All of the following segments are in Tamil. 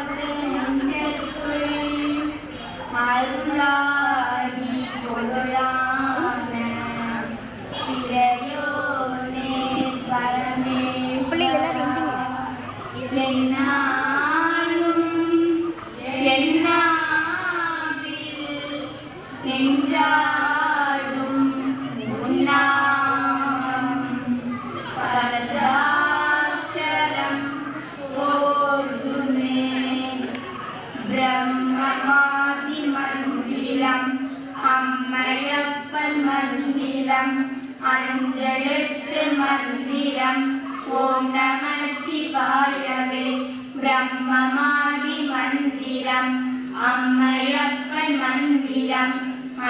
Thank you. അഞ്ചെഴുത്ത് മന്ദിരം ഓം നമ ശിവായവേ ബ്രഹ്മമാവി മന്ദിരം അമ്മയപ്പൻ മന്ദിരം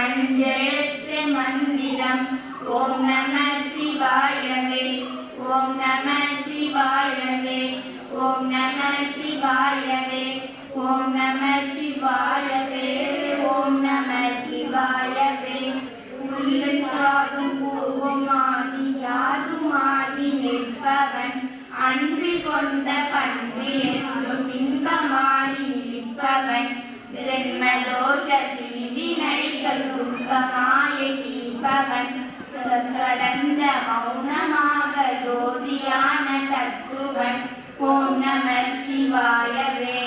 അഞ്ചെഴുത്ത് മന്ദിരം ഓം നമ ശിവായവേ ഓം നമ ശിവായവേ ഓം നമ ശിവായവേ ഓം നമ ശിവായ கடந்த மௌனமாக ஜோதியான தக்குவன். ஓம் நம சிவாயவே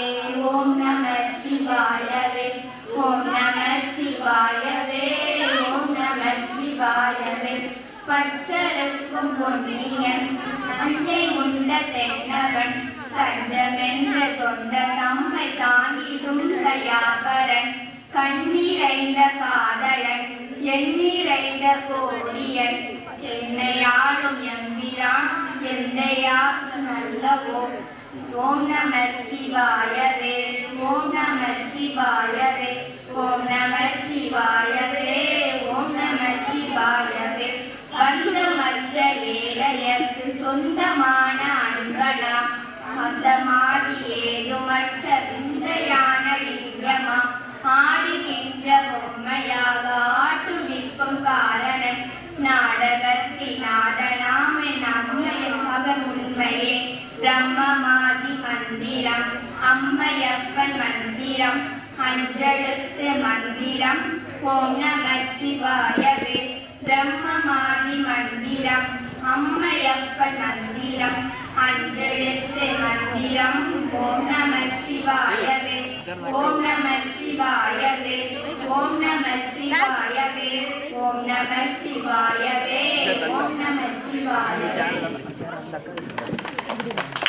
ஓம் நம சிவாயவே ஓம் நம சிவாயவே ஓம் நம சிவாயவே. பச்சருக்கும் பொன்னியன் நஞ்சை உண்ட தென்னவன் தஞ்சமென்ற கொண்ட தம்மை தாங்கிடும் தயாபரன். கண்ணீரைந்த காதலன் எண்ணீரைந்த கோடியன் என்னையாளும் எம்பிரான் எந்தையாக்கு நல்லவோ? ஓம் நம சிவாயவே ஓம் நம சிவாயவே ஓம் நம சிவாயவே ஓம் நம சிவாயவே பந்தமற்ற ஏழையர்க்கு சொந்தமான அன்பனா? அந்த பிரம்மமாதி மந்திரம் அம்மையப்பன் மந்திரம் அஞ்செழுத்து மந்திரம் ஓம் நம சிவாயவே பிரம்மமாதி மந்திரம் அம்மையப்பன் மந்திரம் அஞ்செழுத்து மந்திரம் ஓம் நம சிவாயவே ஓம் நம சிவாயவே ஓம் நம சிவாயவே ஓம் நம சிவாயவே ஓம் நம சிவாயவே Obrigada.